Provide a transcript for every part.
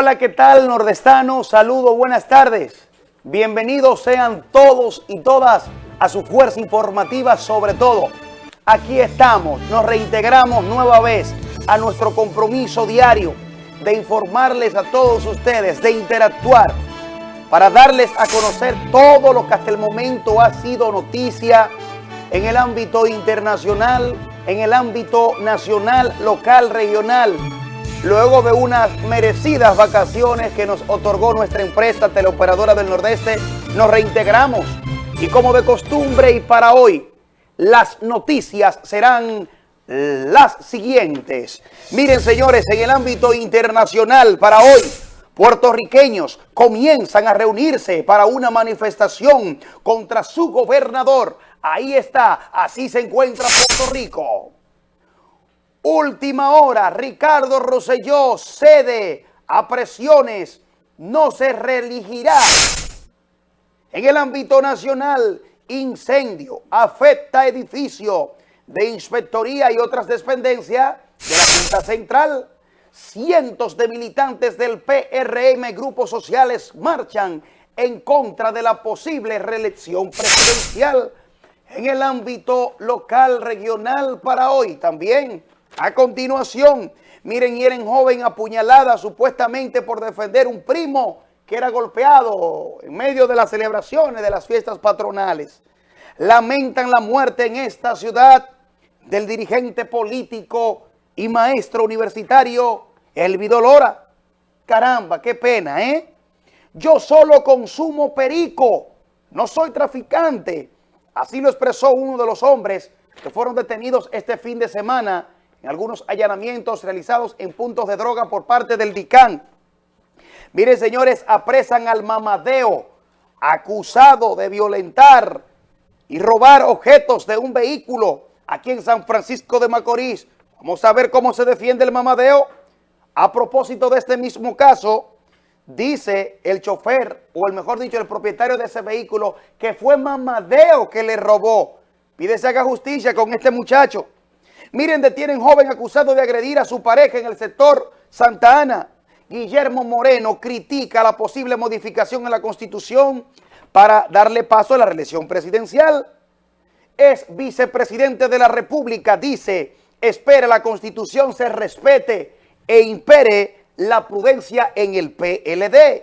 Hola, ¿qué tal, nordestano? Saludos, buenas tardes. Bienvenidos sean todos y todas a su fuerza informativa, sobre todo. Aquí estamos, nos reintegramos nueva vez a nuestro compromiso diario de informarles a todos ustedes, de interactuar, para darles a conocer todo lo que hasta el momento ha sido noticia en el ámbito internacional, en el ámbito nacional, local, regional, luego de unas merecidas vacaciones que nos otorgó nuestra empresa teleoperadora del Nordeste, nos reintegramos. Y como de costumbre y para hoy, las noticias serán las siguientes. Miren, señores, en el ámbito internacional para hoy, puertorriqueños comienzan a reunirse para una manifestación contra su gobernador. Ahí está, así se encuentra Puerto Rico. Última hora, Ricardo Rosselló cede a presiones, no se reelegirá. En el ámbito nacional, incendio afecta edificio de inspectoría y otras dependencias de la Junta Central. Cientos de militantes del PRM, grupos sociales, marchan en contra de la posible reelección presidencial en el ámbito local, regional para hoy también. A continuación, miren, hieren joven apuñalada supuestamente por defender un primo que era golpeado en medio de las celebraciones de las fiestas patronales. Lamentan la muerte en esta ciudad del dirigente político y maestro universitario Elvido Lora. Caramba, qué pena, ¿eh? Yo solo consumo perico, no soy traficante. Así lo expresó uno de los hombres que fueron detenidos este fin de semana en algunos allanamientos realizados en puntos de droga por parte del DICAN. Miren, señores, apresan al mamadeo acusado de violentar y robar objetos de un vehículo aquí en San Francisco de Macorís. Vamos a ver cómo se defiende el mamadeo. A propósito de este mismo caso, dice el chofer, o el mejor dicho, el propietario de ese vehículo, que fue mamadeo que le robó. Pide se haga justicia con este muchacho. Miren, detienen joven acusado de agredir a su pareja en el sector Santa Ana. Guillermo Moreno critica la posible modificación en la Constitución para darle paso a la reelección presidencial es vicepresidente de la República, dice, espera la Constitución se respete e impere la prudencia en el PLD.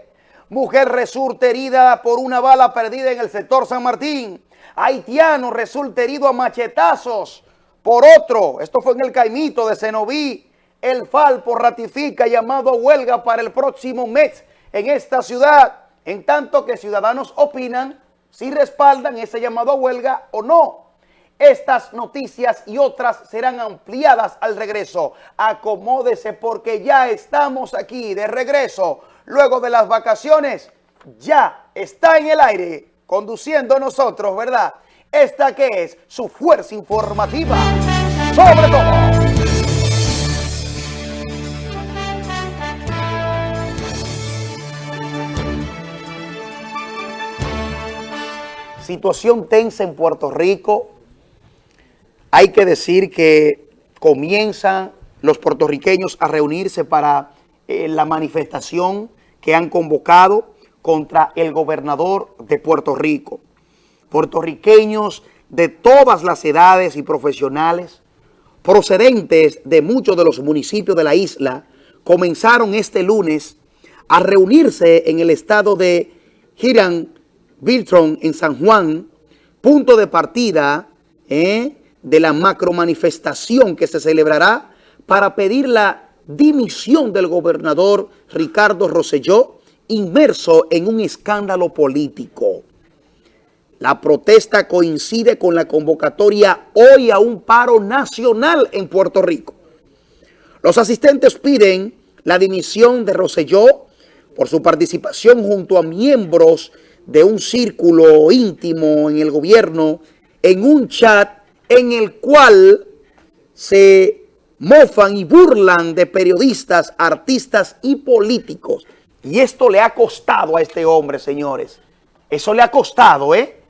Mujer resulta herida por una bala perdida en el sector San Martín. Haitiano resulta herido a machetazos por otro. Esto fue en el Caimito de Cenoví. El Falpo ratifica llamado a huelga para el próximo mes en esta ciudad. En tanto que ciudadanos opinan si respaldan ese llamado a huelga o no. Estas noticias y otras serán ampliadas al regreso. Acomódese porque ya estamos aquí de regreso. Luego de las vacaciones, ya está en el aire conduciendo nosotros, ¿verdad? Esta que es su fuerza informativa. Sobre todo. Situación tensa en Puerto Rico hay que decir que comienzan los puertorriqueños a reunirse para eh, la manifestación que han convocado contra el gobernador de Puerto Rico. Puertorriqueños de todas las edades y profesionales, procedentes de muchos de los municipios de la isla, comenzaron este lunes a reunirse en el estado de Hiran Biltron en San Juan, punto de partida ¿eh? de la macromanifestación que se celebrará para pedir la dimisión del gobernador Ricardo Rosselló, inmerso en un escándalo político. La protesta coincide con la convocatoria hoy a un paro nacional en Puerto Rico. Los asistentes piden la dimisión de Rosselló por su participación junto a miembros de un círculo íntimo en el gobierno en un chat en el cual se mofan y burlan de periodistas, artistas y políticos. Y esto le ha costado a este hombre, señores. Eso le ha costado, ¿eh?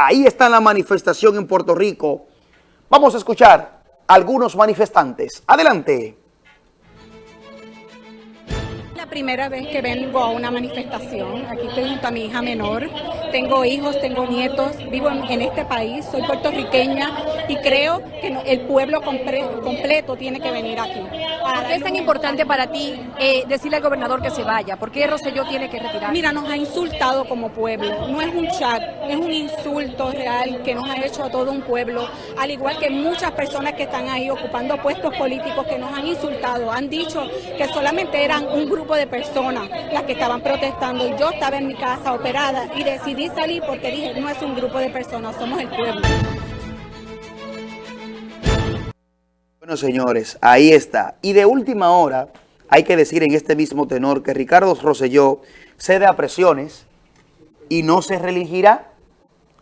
Ahí está la manifestación en Puerto Rico. Vamos a escuchar a algunos manifestantes. Adelante. Primera vez que vengo a una manifestación. Aquí estoy junto a mi hija menor. Tengo hijos, tengo nietos, vivo en, este país, soy puertorriqueña y creo que el pueblo completo tiene que venir aquí. ¿Por qué es tan importante para ti eh, decirle al gobernador que se vaya? ¿Por qué Rosselló tiene que retirar? Mira, nos ha insultado como pueblo. No es un chat, es un insulto real que nos ha hecho a todo un pueblo, al igual que muchas personas que están ahí ocupando puestos políticos que nos han insultado. Han dicho que solamente eran un grupo de personas las que estaban protestando. Yo estaba en mi casa operada y decidí salir porque dije, no es un grupo de personas, somos el pueblo. Bueno, señores, ahí está. Y de última hora, hay que decir en este mismo tenor que Ricardo Rosselló cede a presiones y no se reelegirá.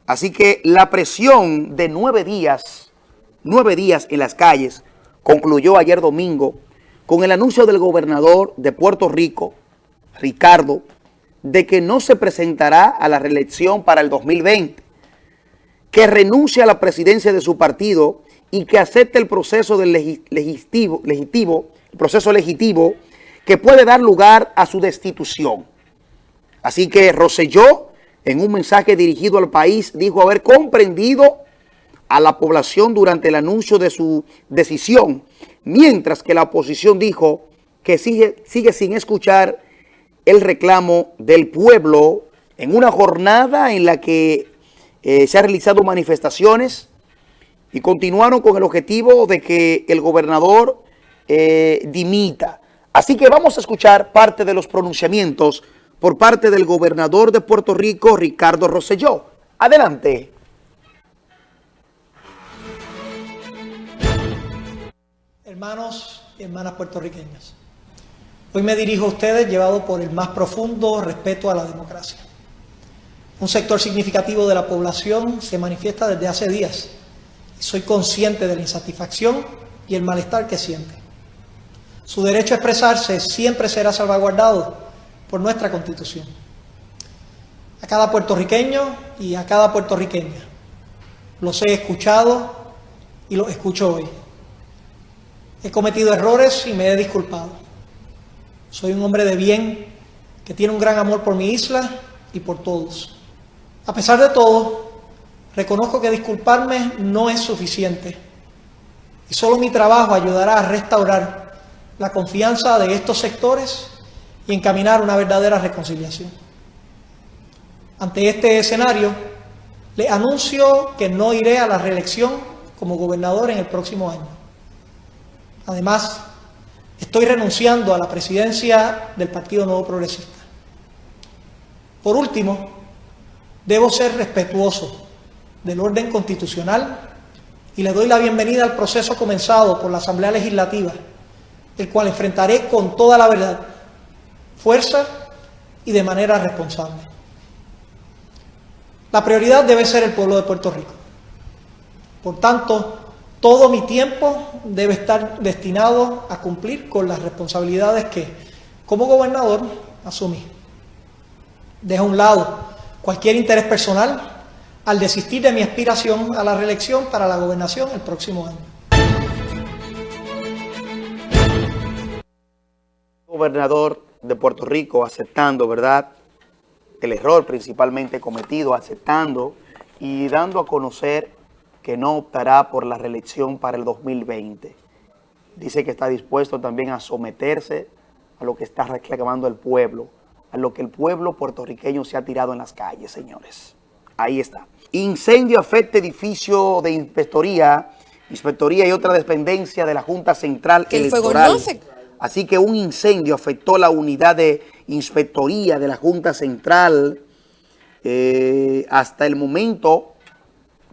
Así que la presión de nueve días, nueve días en las calles, concluyó ayer domingo con el anuncio del gobernador de Puerto Rico, Ricardo, de que no se presentará a la reelección para el 2020, que renuncie a la presidencia de su partido y que acepte el proceso del legitivo, legitivo, el proceso legítimo que puede dar lugar a su destitución. Así que Roselló, en un mensaje dirigido al país, dijo haber comprendido a la población durante el anuncio de su decisión mientras que la oposición dijo que sigue, sigue sin escuchar el reclamo del pueblo en una jornada en la que eh, se han realizado manifestaciones y continuaron con el objetivo de que el gobernador eh, dimita. Así que vamos a escuchar parte de los pronunciamientos por parte del gobernador de Puerto Rico, Ricardo Rosselló. Adelante. Hermanos y hermanas puertorriqueñas. Hoy me dirijo a ustedes llevado por el más profundo respeto a la democracia. Un sector significativo de la población se manifiesta desde hace días y soy consciente de la insatisfacción y el malestar que siente. Su derecho a expresarse siempre será salvaguardado por nuestra Constitución. A cada puertorriqueño y a cada puertorriqueña los he escuchado y los escucho hoy. He cometido errores y me he disculpado. Soy un hombre de bien que tiene un gran amor por mi isla y por todos. A pesar de todo, reconozco que disculparme no es suficiente y solo mi trabajo ayudará a restaurar la confianza de estos sectores y encaminar una verdadera reconciliación. Ante este escenario, le anuncio que no iré a la reelección como gobernador en el próximo año. Además, estoy renunciando a la presidencia del Partido Nuevo Progresista. Por último, debo ser respetuoso del orden constitucional y le doy la bienvenida al proceso comenzado por la Asamblea Legislativa, el cual enfrentaré con toda la verdad, fuerza y de manera responsable. La prioridad debe ser el pueblo de Puerto Rico. Por tanto, todo mi tiempo debe estar destinado a cumplir con las responsabilidades que como gobernador asumí. Dejo a un lado cualquier interés personal al desistir de mi aspiración a la reelección para la gobernación el próximo año. Gobernador de Puerto Rico aceptando, ¿verdad?, el error principalmente cometido, aceptando y dando a conocer que no optará por la reelección para el 2020. Dice que está dispuesto también a someterse a lo que está reclamando el pueblo, a lo que el pueblo puertorriqueño se ha tirado en las calles, señores. Ahí está. Incendio afecta edificio de inspectoría, inspectoría y otra dependencia de la Junta Central Electoral. Así que un incendio afectó la unidad de inspectoría de la Junta Central. Eh, hasta el momento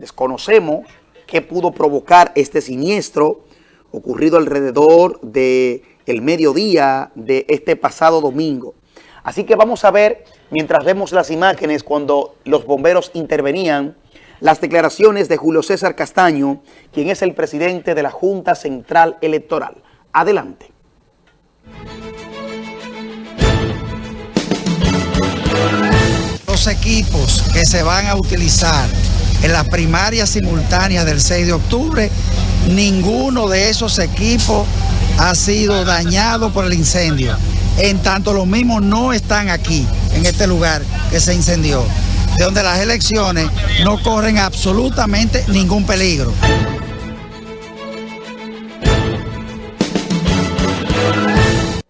Desconocemos qué pudo provocar este siniestro ocurrido alrededor del el mediodía de este pasado domingo. Así que vamos a ver, mientras vemos las imágenes cuando los bomberos intervenían, las declaraciones de Julio César Castaño, quien es el presidente de la Junta Central Electoral. Adelante. Los equipos que se van a utilizar en las primarias simultáneas del 6 de octubre, ninguno de esos equipos ha sido dañado por el incendio. en tanto los mismos no están aquí, en este lugar que se incendió, de donde las elecciones no corren absolutamente ningún peligro.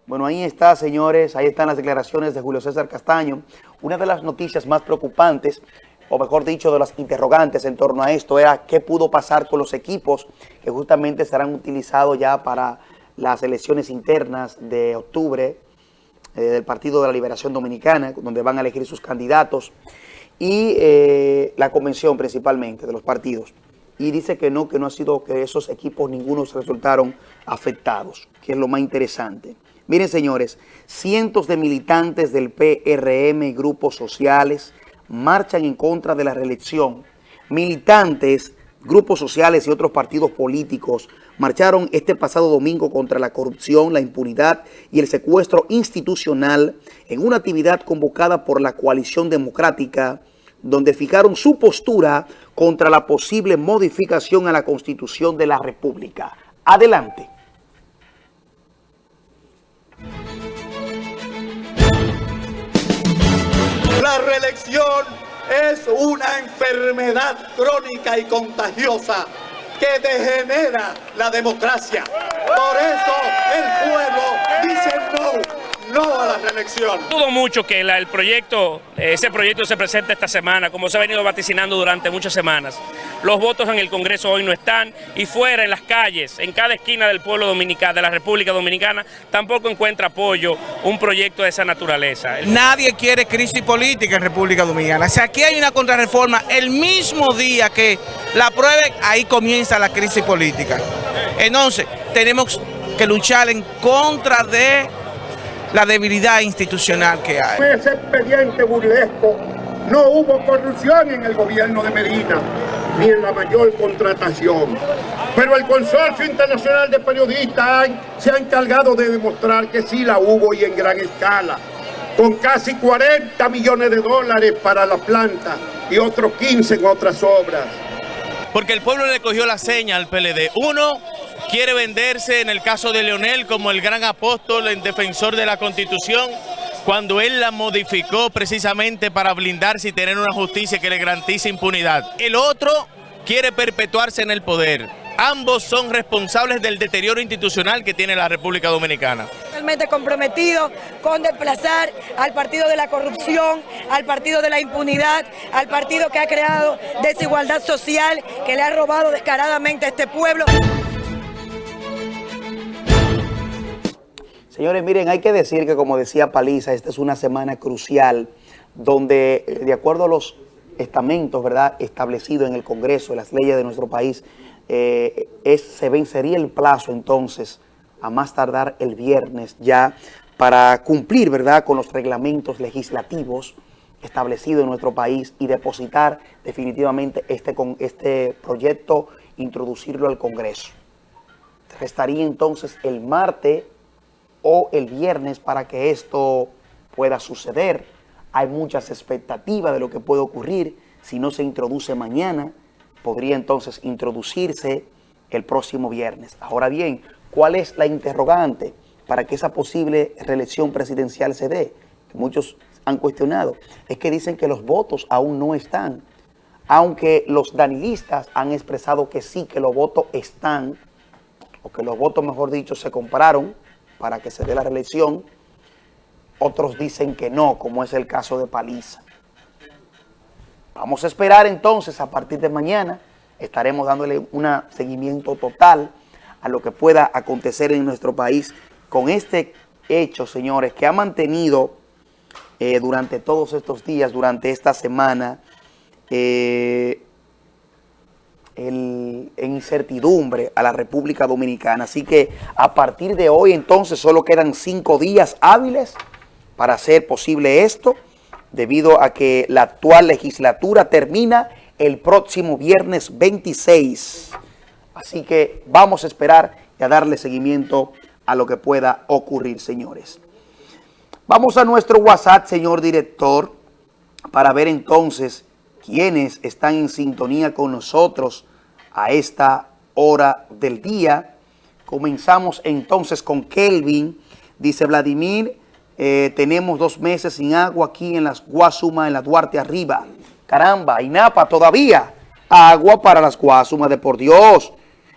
Bueno, ahí está, señores, ahí están las declaraciones de Julio César Castaño. Una de las noticias más preocupantes, o mejor dicho, de las interrogantes en torno a esto, era qué pudo pasar con los equipos que justamente serán utilizados ya para las elecciones internas de octubre eh, del Partido de la Liberación Dominicana, donde van a elegir sus candidatos, y eh, la convención principalmente de los partidos. Y dice que no, que no ha sido, que esos equipos ninguno resultaron afectados, que es lo más interesante. Miren, señores, cientos de militantes del PRM y grupos sociales marchan en contra de la reelección. Militantes, grupos sociales y otros partidos políticos marcharon este pasado domingo contra la corrupción, la impunidad y el secuestro institucional en una actividad convocada por la coalición democrática donde fijaron su postura contra la posible modificación a la Constitución de la República. Adelante. La reelección es una enfermedad crónica y contagiosa que degenera la democracia. Por eso el pueblo dice no no a la reelección. Dudo mucho que el proyecto, ese proyecto se presente esta semana, como se ha venido vaticinando durante muchas semanas. Los votos en el Congreso hoy no están y fuera en las calles, en cada esquina del pueblo dominicano, de la República Dominicana, tampoco encuentra apoyo un proyecto de esa naturaleza. Nadie quiere crisis política en República Dominicana. Si aquí hay una contrarreforma, el mismo día que la aprueben, ahí comienza la crisis política. Entonces, tenemos que luchar en contra de la debilidad institucional que hay. Ese expediente burlesco no hubo corrupción en el gobierno de Medina, ni en la mayor contratación. Pero el Consorcio Internacional de Periodistas se ha encargado de demostrar que sí la hubo y en gran escala, con casi 40 millones de dólares para la planta y otros 15 en otras obras. Porque el pueblo le cogió la seña al PLD. Uno, quiere venderse en el caso de Leonel como el gran apóstol en defensor de la Constitución, cuando él la modificó precisamente para blindarse y tener una justicia que le garantice impunidad. El otro quiere perpetuarse en el poder. Ambos son responsables del deterioro institucional que tiene la República Dominicana. Comprometido con desplazar al partido de la corrupción, al partido de la impunidad, al partido que ha creado desigualdad social, que le ha robado descaradamente a este pueblo. Señores, miren, hay que decir que como decía Paliza, esta es una semana crucial donde, eh, de acuerdo a los estamentos ¿verdad? establecidos en el Congreso, en las leyes de nuestro país, eh, se vencería el plazo entonces, a más tardar el viernes ya, para cumplir ¿verdad? con los reglamentos legislativos establecidos en nuestro país y depositar definitivamente este, con, este proyecto, introducirlo al Congreso. Restaría entonces el martes o el viernes para que esto pueda suceder. Hay muchas expectativas de lo que puede ocurrir. Si no se introduce mañana, podría entonces introducirse el próximo viernes. Ahora bien, ¿cuál es la interrogante para que esa posible reelección presidencial se dé? Que muchos han cuestionado. Es que dicen que los votos aún no están. Aunque los danilistas han expresado que sí, que los votos están, o que los votos, mejor dicho, se compraron, para que se dé la reelección. Otros dicen que no, como es el caso de Paliza. Vamos a esperar entonces a partir de mañana. Estaremos dándole un seguimiento total a lo que pueda acontecer en nuestro país con este hecho, señores, que ha mantenido eh, durante todos estos días, durante esta semana, eh, en incertidumbre a la República Dominicana. Así que a partir de hoy entonces solo quedan cinco días hábiles para hacer posible esto, debido a que la actual legislatura termina el próximo viernes 26. Así que vamos a esperar y a darle seguimiento a lo que pueda ocurrir, señores. Vamos a nuestro WhatsApp, señor director, para ver entonces quienes están en sintonía con nosotros a esta hora del día. Comenzamos entonces con Kelvin. Dice Vladimir, Eh, tenemos dos meses sin agua aquí en las Guasumas, en la Duarte arriba. Caramba, INAPA todavía. Agua para las Guasumas de por Dios.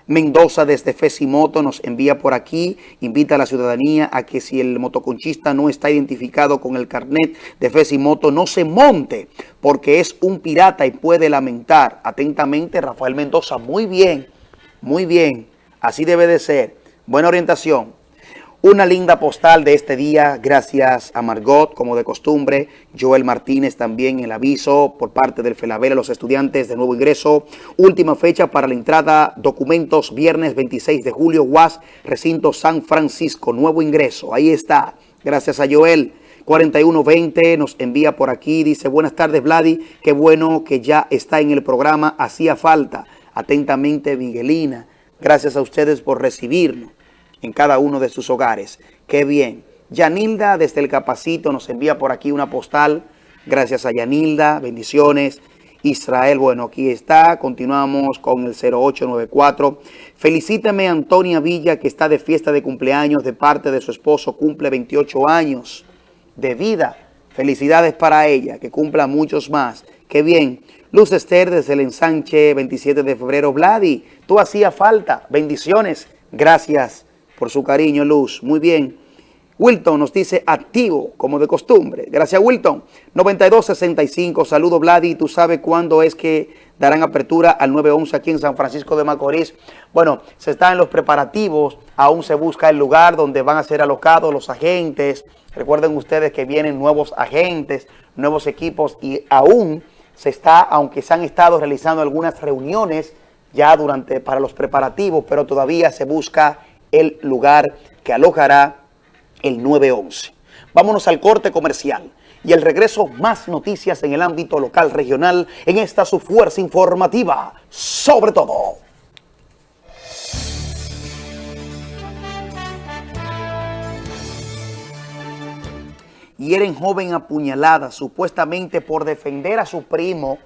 Mendoza desde Fesimoto nos envía por aquí, invita a la ciudadanía a que si el motoconchista no está identificado con el carnet de Fesimoto, no se monte, porque es un pirata y puede lamentar. Atentamente, Rafael Mendoza, muy bien, muy bien, así debe de ser. Buena orientación. Una linda postal de este día, gracias a Margot, como de costumbre. Joel Martínez también el aviso por parte del FELABEL a los estudiantes de nuevo ingreso. Última fecha para la entrada, documentos, viernes 26 de julio, UAS, recinto San Francisco, nuevo ingreso. Ahí está, gracias a Joel. 4120 nos envía por aquí, dice, buenas tardes Vladi, qué bueno que ya está en el programa, hacía falta. Atentamente Miguelina, gracias a ustedes por recibirnos en cada uno de sus hogares. ¡Qué bien! Yanilda desde el Capacito nos envía por aquí una postal. Gracias a Yanilda, bendiciones. Israel, bueno, aquí está. Continuamos con el 0894. Felicítame a Antonia Villa, que está de fiesta de cumpleaños de parte de su esposo. Cumple 28 años de vida. Felicidades para ella, que cumpla muchos más. ¡Qué bien! Luz Esther desde el ensanche 27 de febrero. Vladi, tú hacía falta. Bendiciones. Gracias por su cariño, Luz. Muy bien. Wilton nos dice activo, como de costumbre. Gracias, Wilton. 9265, saludo, Vladi. ¿Tú sabes cuándo es que darán apertura al 911 aquí en San Francisco de Macorís? Bueno, se están en los preparativos. Aún se busca el lugar donde van a ser alocados los agentes. Recuerden ustedes que vienen nuevos agentes, nuevos equipos y aún se está, aunque se han estado realizando algunas reuniones ya durante para los preparativos, pero todavía se busca el lugar que alojará el 911. Vámonos al corte comercial y el regreso más noticias en el ámbito local regional en esta su fuerza informativa, sobre todo. Hieren joven apuñalada supuestamente por defender a su primo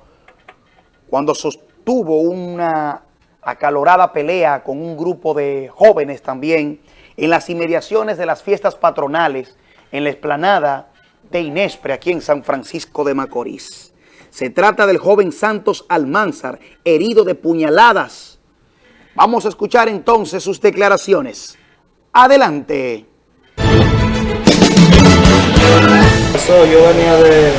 cuando sostuvo una acalorada pelea con un grupo de jóvenes también en las inmediaciones de las fiestas patronales en la explanada de Inespre, aquí en San Francisco de Macorís. Se trata del joven Santos Almanzar, herido de puñaladas. Vamos a escuchar entonces sus declaraciones. Adelante. Yo venía de,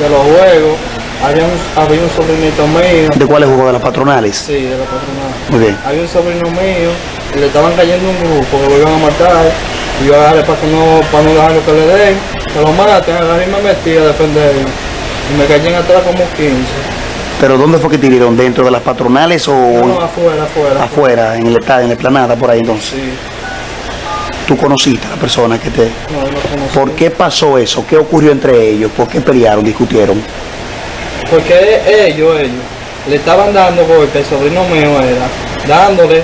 de los juegos había un, había un sobrinito mío. ¿De cuáles jugó? ¿De las patronales? Sí, de las patronales. Muy bien. Había un sobrino mío, y le estaban cayendo un grupo que lo iban a matar. Y yo agarré para, que no, para no dejarlo que le den, que lo maten, agarré y me metí a defenderlo. Y me caí en atrás como 15. ¿Pero dónde fue que tiraron? ¿Dentro de las patronales o...? No, afuera, afuera. Afuera, en el en la esplanada por ahí entonces. Sí. ¿Tú conociste a la persona que te...? No, no conocí. ¿Por qué pasó eso? ¿Qué ocurrió entre ellos? ¿Por qué pelearon, discutieron? Porque ellos, ellos, le estaban dando golpe, el sobrino mío era, dándole,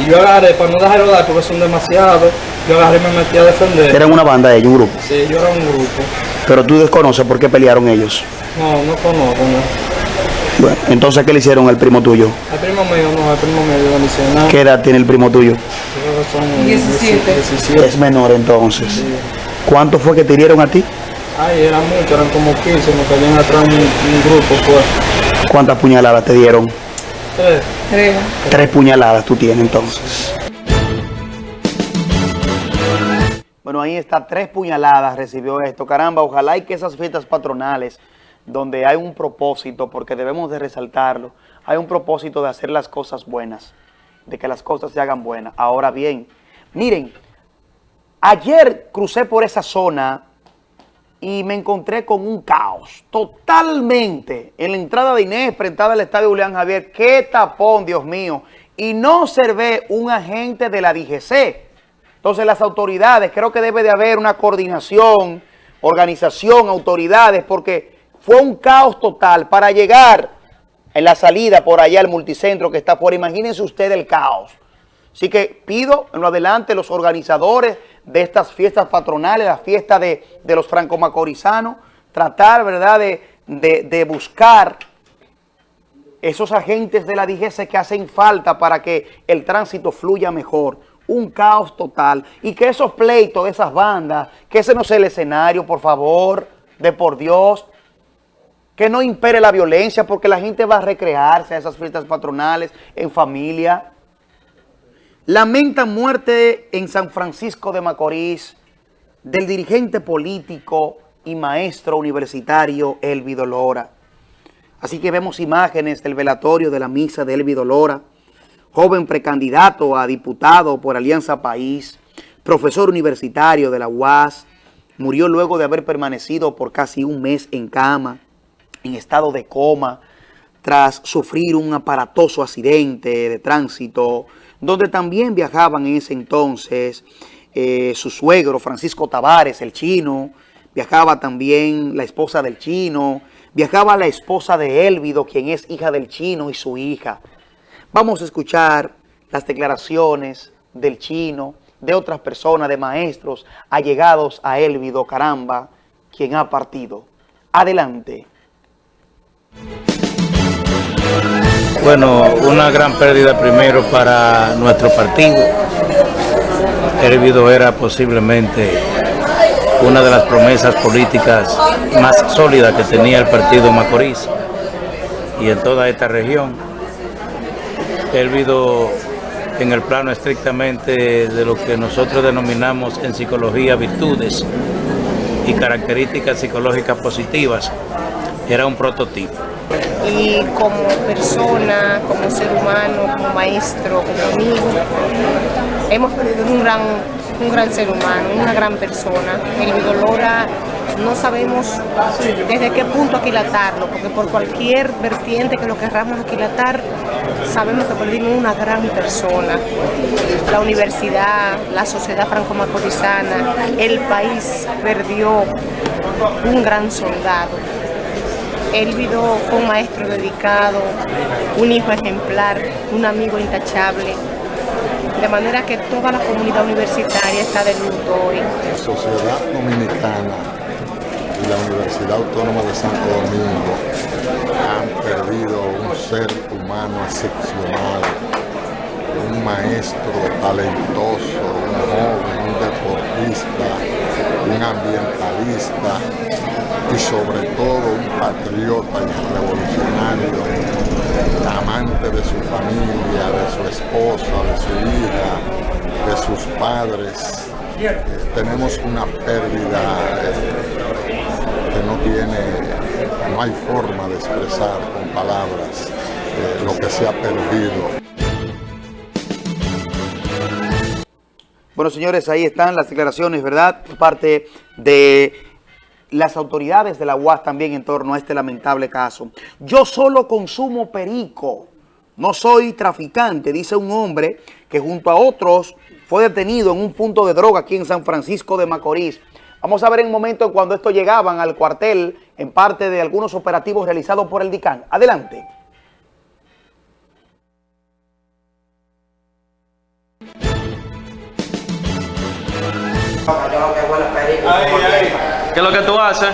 y yo agarré, para no dejarlo dar porque son demasiados, yo agarré y me metí a defender. ¿Eran una banda ellos, un grupo? Sí, yo era un grupo. Pero tú desconoces por qué pelearon ellos. No, no conozco, no. Bueno, entonces, ¿qué le hicieron al primo tuyo? Al primo mío, no, al primo mío no le hicieron nada. ¿Qué edad tiene el primo tuyo? Yo creo que son 17. 17. Es menor entonces. Sí. ¿Cuánto fue que te hirieron a ti? Ay, eran muchos, eran como 15, me caían atrás un, un grupo, pues. ¿Cuántas puñaladas te dieron? Tres. Creo. Tres puñaladas tú tienes entonces. Bueno, ahí está, tres puñaladas recibió esto. Caramba, ojalá y que esas fiestas patronales, donde hay un propósito, porque debemos de resaltarlo, hay un propósito de hacer las cosas buenas, de que las cosas se hagan buenas. Ahora bien, miren, ayer crucé por esa zona y me encontré con un caos totalmente en la entrada de Inés, enfrentada al estadio Julián Javier. ¡Qué tapón, Dios mío! Y no observé un agente de la DGC. Entonces las autoridades, creo que debe de haber una coordinación, organización, autoridades, porque fue un caos total para llegar en la salida por allá al multicentro que está afuera. Imagínense ustedes el caos. Así que pido en lo adelante los organizadores de estas fiestas patronales, la fiesta de, de los franco-macorizanos, tratar, ¿verdad?, de, de, buscar esos agentes de la DGC que hacen falta para que el tránsito fluya mejor. un caos total. Y que esos pleitos de esas bandas, que ese no sea el escenario, por favor, de por Dios, que no impere la violencia porque la gente va a recrearse a esas fiestas patronales en familia. Lamentan muerte en San Francisco de Macorís del dirigente político y maestro universitario Elvido Lora. Así que vemos imágenes del velatorio de la misa de Elvido Lora, joven precandidato a diputado por Alianza País, profesor universitario de la UAS, murió luego de haber permanecido por casi un mes en cama, en estado de coma, tras sufrir un aparatoso accidente de tránsito, donde también viajaban en ese entonces eh, su suegro Francisco Tavares, el chino, viajaba también la esposa del chino, viajaba la esposa de Élvido, quien es hija del chino y su hija. Vamos a escuchar las declaraciones del chino, de otras personas, de maestros allegados a Élvido Caramba, quien ha partido. Adelante. Bueno, una gran pérdida primero para nuestro partido. Élvido era posiblemente una de las promesas políticas más sólidas que tenía el partido Macorís y en toda esta región. Élvido en el plano estrictamente de lo que nosotros denominamos en psicología virtudes y características psicológicas positivas, era un prototipo. Y como persona, como ser humano, como maestro, como amigo, hemos perdido un gran, un gran ser humano, una gran persona. El Lora no sabemos desde qué punto aquilatarlo, porque por cualquier vertiente que lo querramos aquilatar, sabemos que perdimos una gran persona. La universidad, la sociedad franco-macorizana, el país perdió un gran soldado. Élvido fue un maestro dedicado, un hijo ejemplar, un amigo intachable, de manera que toda la comunidad universitaria está de luto hoy. La sociedad dominicana y la Universidad Autónoma de Santo Domingo han perdido un ser humano excepcional, un maestro talentoso, un joven, un deportista, un ambientalista y sobre todo un patriota y revolucionario, amante de su familia, de su esposa, de su hija, de sus padres. Tenemos una pérdida eh, que no tiene, no hay forma de expresar con palabras eh, lo que se ha perdido. Bueno, señores, ahí están las declaraciones, ¿verdad? Por parte de las autoridades de la UAS también en torno a este lamentable caso. Yo solo consumo perico, no soy traficante, dice un hombre que junto a otros fue detenido en un punto de droga aquí en San Francisco de Macorís. Vamos a ver en un momento cuando esto llegaban al cuartel en parte de algunos operativos realizados por el DICAN. Adelante. ¿Qué es lo que tú haces?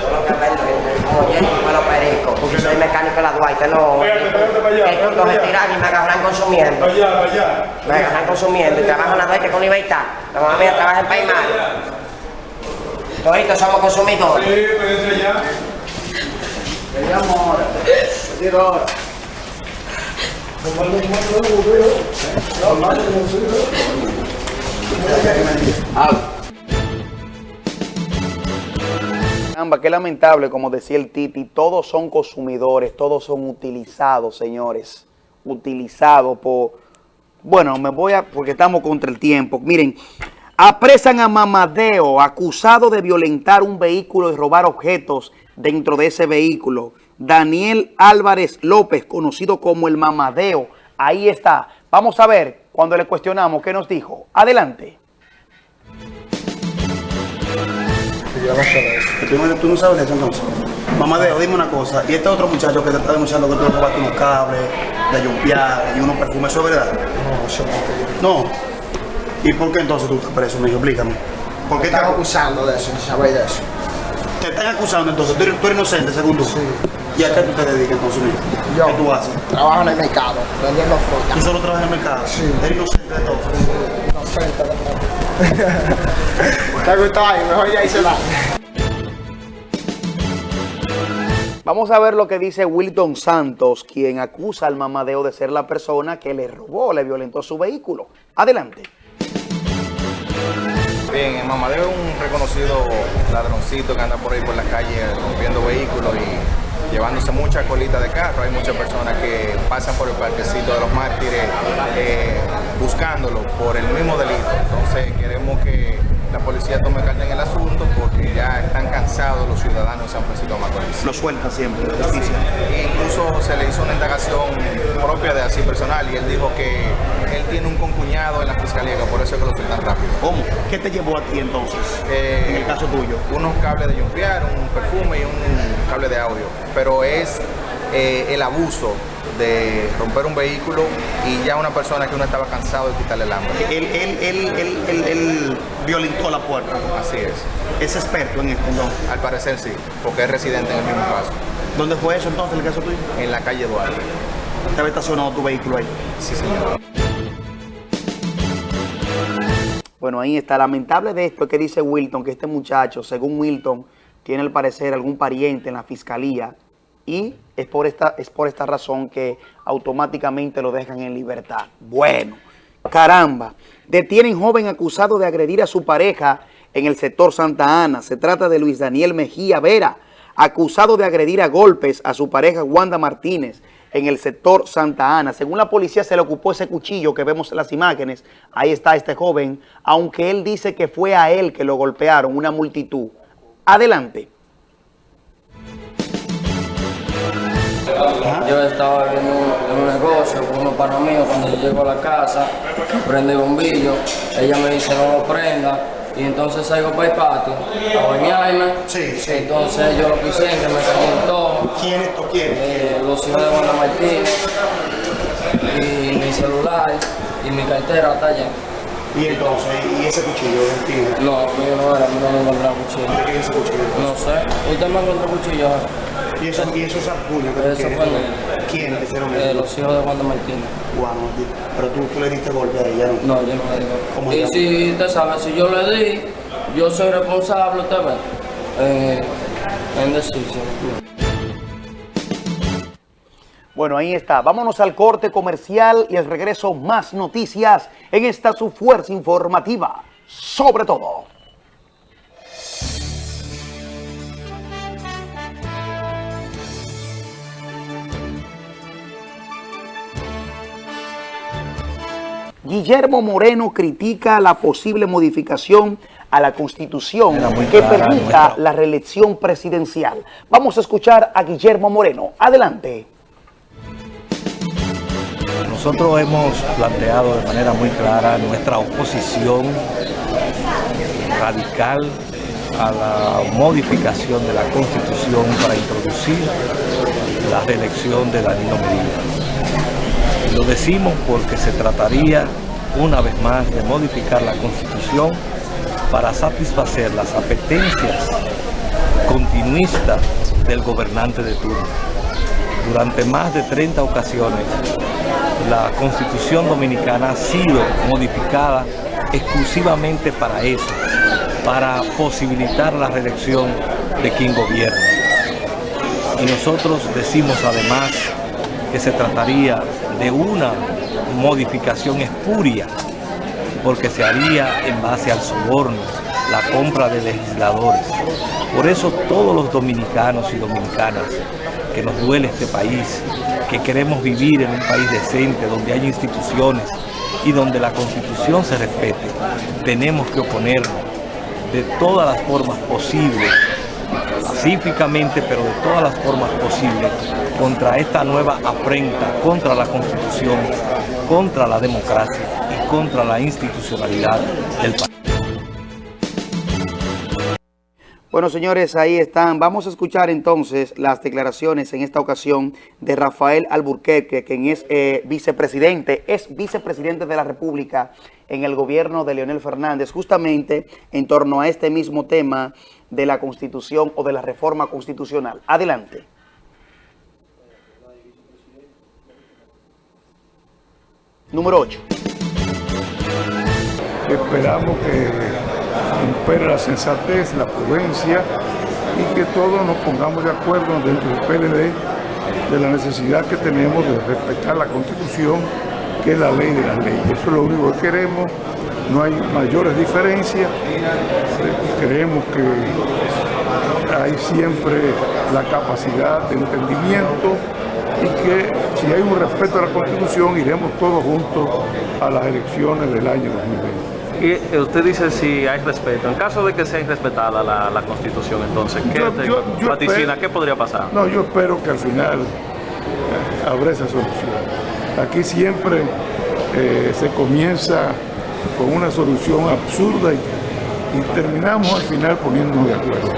Porque soy mecánico de la Duarte, no. Estos se tiran y me agarran consumiendo. Me agarran consumiendo y trabajo en la Duarte con libertad. La mamá mía trabaja en Paimar. Todos somos consumidores. Sí, pero ya. Veníamos ahora. Tiro ahora. Ah. Caramba, qué lamentable, como decía el Titi, todos son consumidores, todos son utilizados, señores. Utilizados por... Bueno, me voy a... porque estamos contra el tiempo. Miren, apresan a Mamadeo, acusado de violentar un vehículo y robar objetos dentro de ese vehículo. Daniel Álvarez López, conocido como el Mamadeo. Ahí está. Vamos a ver, cuando le cuestionamos, ¿qué nos dijo? Adelante. Yo de eso. ¿Tú no, tú no sabes de eso entonces? Mamadeo, dime una cosa. ¿Y este otro muchacho que te está denunciando que tú le robaste unos cables, de yumpiar y unos perfumes, ¿eso es verdad? No, eso no. No. ¿Y por qué entonces tú estás preso, mijo? Explícame. ¿Por qué te están acusando de eso? ¿Sabéis de eso? Te están acusando entonces. ¿Tú eres, tú eres inocente, según tú? Sí. ¿Y a qué tú te dedicas a consumir? Yo ¿Qué tú haces? trabajo en el mercado, vendiendo fruta. ¿Tú solo trabajas en el mercado? Sí. ¿Eres inocente de todo? Inocente de todo. ¿Te gustó ahí? Mejor ya hice la... Vamos a ver lo que dice Wilton Santos, quien acusa al mamadeo de ser la persona que le robó, le violentó su vehículo. Adelante. Bien, el mamadeo es un reconocido ladroncito que anda por ahí por la calle rompiendo vehículos y llevándose mucha colita de carro. Hay muchas personas que pasan por el parquecito de los mártires eh, buscándolo por el mismo delito. Entonces queremos que la policía tome carta en el asunto porque ya están cansados los ciudadanos de San Francisco de Macorís. Lo suelta siempre, la justicia. E incluso se le hizo una indagación propia de así personal y él dijo que él tiene un concuñado en la fiscalía, que por eso es que lo sueltan rápido. ¿Cómo? ¿Qué te llevó a ti entonces? Eh, en el caso tuyo. Unos cables de jumpear, un perfume y un cable de audio. Pero es eh, el abuso de romper un vehículo y ya una persona que uno estaba cansado de quitarle el hambre. Él, él, él, él, él, él violentó la puerta. Así es. ¿Es experto en esto? Al parecer sí, porque es residente en el mismo caso. ¿Dónde fue eso entonces, el caso tuyo? En la calle Duarte. ¿Te había estacionado tu vehículo ahí? Sí, señor. Bueno, ahí está. Lamentable de esto es que dice Wilton, que este muchacho, según Wilton, tiene al parecer algún pariente en la fiscalía y es por esta, es por esta razón que automáticamente lo dejan en libertad. Bueno, caramba. Detienen joven acusado de agredir a su pareja en el sector Santa Ana. Se trata de Luis Daniel Mejía Vera, acusado de agredir a golpes a su pareja Wanda Martínez en el sector Santa Ana. Según la policía se le ocupó ese cuchillo que vemos en las imágenes. Ahí está este joven, aunque él dice que fue a él que lo golpearon, una multitud. Adelante. Yo estaba en un, en un negocio con unos panos míos, cuando yo llego a la casa, prende el bombillo, ella me dice no lo prenda, y entonces salgo para el patio a bañarme, sí, sí. entonces yo lo puse en que me calientó. ¿Quién es esto? ¿Quién? Eh, los hijos de Wanda Martínez, y mi celular, y mi cartera está allá. ¿Y entonces, y ese cuchillo tigre? No, yo no era, no me encontré cuchillo. ¿De qué es ese cuchillo? No sé, usted me encontró cuchillo. ¿Y eso, y eso es puño que Eso fue ¿Quién te hicieron Eh, eso? los hijos de Wanda Martínez. Juan Martínez. Pero tú, tú le diste golpe a ella, ¿no? No, yo no le. ¿Cómo Y si usted sabe, si yo le di, yo soy responsable, usted ve, eh, en decisión. Bueno, ahí está. Vámonos al corte comercial y al regreso más noticias en esta su fuerza informativa. Sobre todo. Guillermo Moreno critica la posible modificación a la Constitución que permita la reelección presidencial. Vamos a escuchar a Guillermo Moreno. Adelante. Nosotros hemos planteado de manera muy clara nuestra oposición radical a la modificación de la Constitución para introducir la reelección de Danilo Medina. Lo decimos porque se trataría una vez más de modificar la Constitución para satisfacer las apetencias continuistas del gobernante de turno. Durante más de 30 ocasiones, la Constitución Dominicana ha sido modificada exclusivamente para eso, para posibilitar la reelección de quien gobierna. Y nosotros decimos además que se trataría de una modificación espuria, porque se haría en base al soborno, la compra de legisladores. Por eso todos los dominicanos y dominicanas que nos duele este país, que queremos vivir en un país decente, donde haya instituciones y donde la constitución se respete, tenemos que oponernos de todas las formas posibles, pacíficamente, pero de todas las formas posibles, contra esta nueva afrenta, contra la constitución, contra la democracia y contra la institucionalidad del país. Bueno, señores, ahí están. Vamos a escuchar entonces las declaraciones en esta ocasión de Rafael Alburquerque, quien es eh, vicepresidente, es vicepresidente de la República en el gobierno de Leonel Fernández, justamente en torno a este mismo tema de la Constitución o de la reforma constitucional. Adelante. Número 8. Esperamos que la sensatez, la prudencia y que todos nos pongamos de acuerdo dentro del PLD de la necesidad que tenemos de respetar la Constitución, que es la ley de las leyes. Eso es lo único que queremos, no hay mayores diferencias, creemos que hay siempre la capacidad de entendimiento y que si hay un respeto a la Constitución iremos todos juntos a las elecciones del año 2020. Y eh, usted dice si hay respeto. En caso de que sea irrespetada la, la Constitución, entonces, ¿qué Yo- te yo- yo vaticina? espero- ¿Qué podría pasar? No, yo espero que al final eh, habrá esa solución. Aquí siempre eh, se comienza con una solución absurda y, y terminamos al final poniéndonos de acuerdo.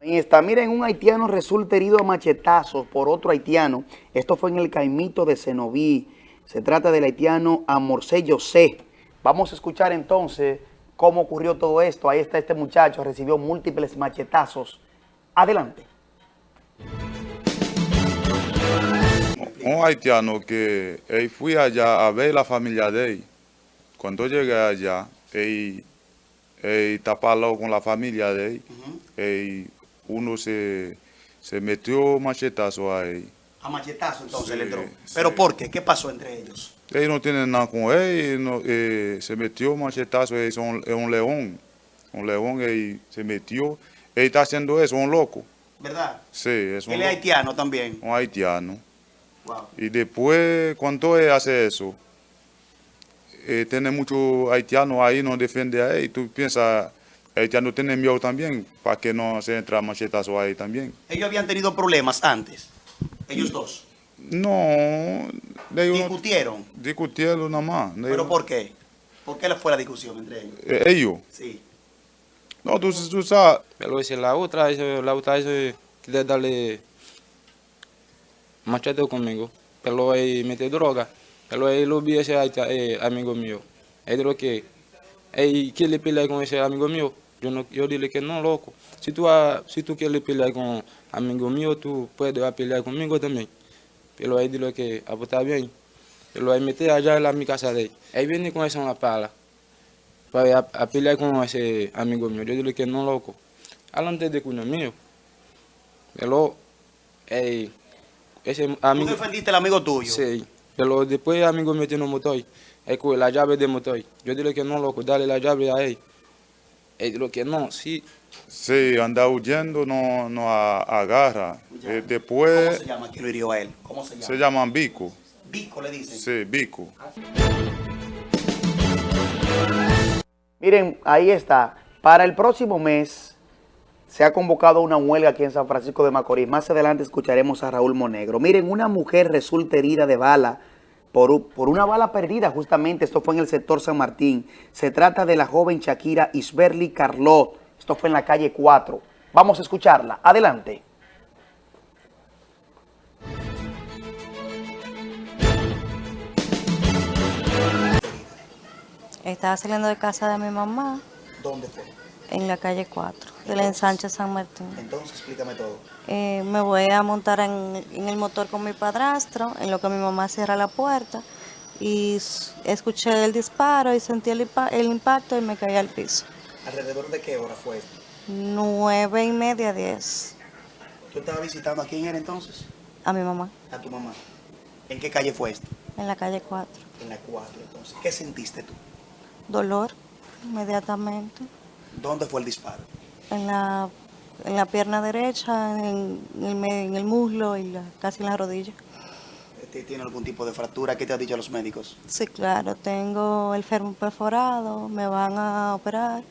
Está. Miren, un haitiano resulta herido a machetazos por otro haitiano. Esto fue en el Caimito de Cenoví. Se trata del haitiano Amorcé José. Vamos a escuchar entonces cómo ocurrió todo esto. Ahí está este muchacho, recibió múltiples machetazos. Adelante. un haitiano que él fui allá a ver la familia de él. Cuando llegué allá, él, él tapado con la familia de él. él- uno se, se metió machetazo a él. A machetazo entonces Sí, le entró. sí. ¿Pero por qué? ¿Qué pasó entre ellos? Él no tiene nada con él, no, eh, se metió machetazo, es un, es un león. Un león, él se metió. Él está haciendo eso, un loco. ¿Verdad? Sí, es un Él es haitiano también. un haitiano. Wow. Y después, cuando él hace eso, eh, tiene muchos haitianos ahí, no defiende a él. Tú piensas, haitiano tiene miedo también, para que no se entre machetazo ahí también. Ellos habían tenido problemas antes. Ellos dos. No, de Discutieron. discutieron nada más. de ¿Pero ellos- por qué? ¿Por qué fue la discusión entre ellos? eh, ellos. Sí. No, tú, tú sabes. Pero si la otra, eso- la otra eso quiere darle machete conmigo, pero él mete droga, pero él lo vi ese eh, amigo mío. Él dijo que él quiere pelear con ese amigo mío. Yo no, yo dile que no, loco. Si tú, ah, si tú quieres pelear con amigo mío, tú puedes pelear conmigo también. Pero él dijo que ah, pues está bien. Pero él mete allá en la, mi casa de él. Él viene con esa una pala para a, a pelear con ese amigo mío. Yo dile que no, loco. Alante de cuño mío. Pero, eh, ese ¿Tú amigo... defendiste al amigo tuyo? Sí, pero después el amigo mío tiene un motor. Él coge la llave del motor. Yo dile que no, loco, dale la llave a él. Él dijo que no, sí. Sí, anda huyendo, no, no a- agarra. Eh, después ¿Cómo se llama? ¿Quién lo hirió a él? ¿Cómo se llama? se llaman bico. Vico le dicen. Sí, bico. Miren, ahí está. Para el próximo mes se ha convocado una huelga aquí en San Francisco de Macorís. Más adelante escucharemos a Raúl Monegro. Miren, una mujer resulta herida de bala por, por una bala perdida justamente. Esto fue en el sector San Martín. Se trata de la joven Shakira Isberly Carlot. Esto fue en la calle 4. Vamos a escucharla. Adelante. Estaba saliendo de casa de mi mamá ¿Dónde fue? En la calle 4, de la ensanche San Martín. Entonces, explícame todo. Eh, me voy a montar en, en el motor con mi padrastro, en lo que mi mamá cierra la puerta, y escuché el disparo y sentí el impacto y me caí al piso. ¿Alrededor de qué hora fue esto? Nueve y media, diez, ¿Tú estabas visitando a quién era entonces? a mi mamá, A tu mamá. ¿En qué calle fue esto? en la calle 4. En la 4, entonces. ¿Qué sentiste tú? Dolor, inmediatamente, ¿Dónde fue el disparo? en la, en la pierna derecha, en, el, me- en el muslo y la- casi en la rodilla. Este, ¿Tiene algún tipo de fractura? ¿Qué te han dicho los médicos? Sí, claro, tengo el fémur perforado, me van a operar,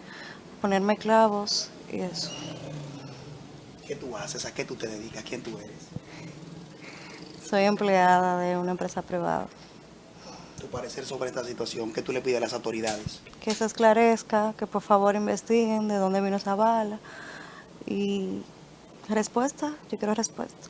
ponerme clavos y eso. ¿Qué tú haces? ¿A qué tú te dedicas? ¿Quién tú eres? Soy empleada de una empresa privada. Tu parecer sobre esta situación, ¿qué tú le pides a las autoridades? Que se esclarezca, que por favor investiguen de dónde vino esa bala. Y respuesta, yo quiero respuesta.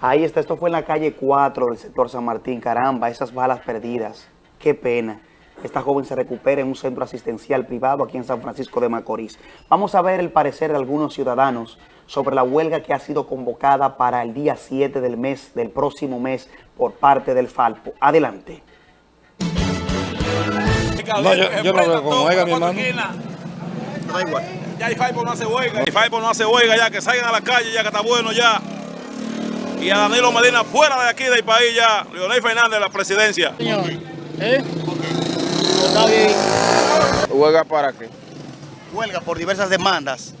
Ahí está, esto fue en la calle 4 del sector San Martín. Caramba, esas balas perdidas. Qué pena. Esta joven se recupera en un centro asistencial privado aquí en San Francisco de Macorís. Vamos a ver el parecer de algunos ciudadanos sobre la huelga que ha sido convocada para el día 7 del mes, del próximo mes, por parte del Falpo. Adelante. No, yo, yo no veo como huelga, mi hermano. Da igual. Ya el Falpo no hace huelga. El Falpo no hace huelga ya, que salgan a la calle ya, que está bueno ya. Y a Danilo Medina fuera de aquí del país ya. Leonel Fernández, la presidencia. Señor, ¿eh? Está bien. ¿Huelga para qué? Huelga por diversas demandas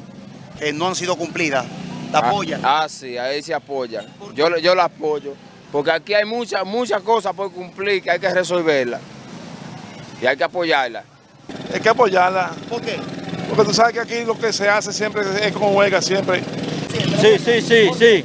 que no han sido cumplidas. ¿La Ah, apoya? Ah, sí, ahí se apoya. Yo, yo la apoyo. Porque aquí hay muchas muchas cosas por cumplir que hay que resolverlas. Y hay que apoyarla. Hay que apoyarla. ¿Por qué? Porque tú sabes que aquí lo que se hace siempre es con huelga, siempre. Sí, sí, sí, sí.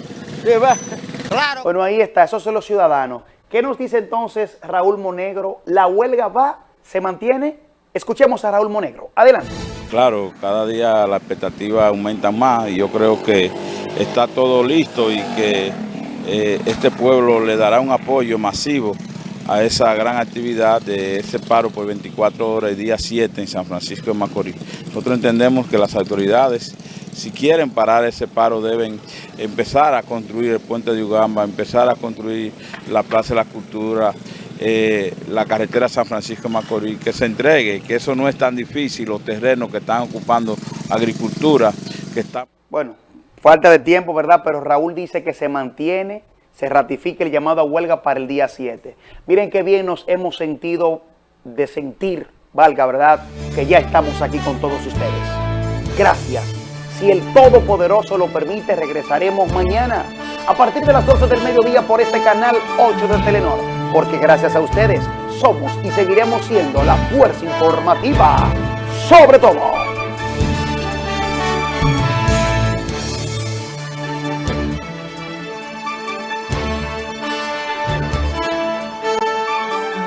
Claro. Bueno, ahí está, esos son los ciudadanos. ¿Qué nos dice entonces Raúl Monegro? ¿La huelga va? ¿Se mantiene? Escuchemos a Raúl Monegro. Adelante. Claro, cada día la expectativa aumenta más y yo creo que está todo listo y que eh, este pueblo le dará un apoyo masivo a esa gran actividad de ese paro por 24 horas el día 7 en San Francisco de Macorís. Nosotros entendemos que las autoridades, si quieren parar ese paro, deben empezar a construir el puente de Ugamba, empezar a construir la Plaza de la Cultura, eh, la carretera San Francisco de Macorís, que se entregue, que eso no es tan difícil, los terrenos que están ocupando agricultura, que está... Bueno, falta de tiempo, ¿verdad? Pero Raúl dice que se mantiene, se ratifica el llamado a huelga para el día 7. Miren qué bien nos hemos sentido de sentir, valga, ¿verdad? Que ya estamos aquí con todos ustedes. Gracias. Si el Todopoderoso lo permite, regresaremos mañana a partir de las 12 del mediodía por este canal 8 de Telenor. Porque gracias a ustedes somos y seguiremos siendo la fuerza informativa sobre todo.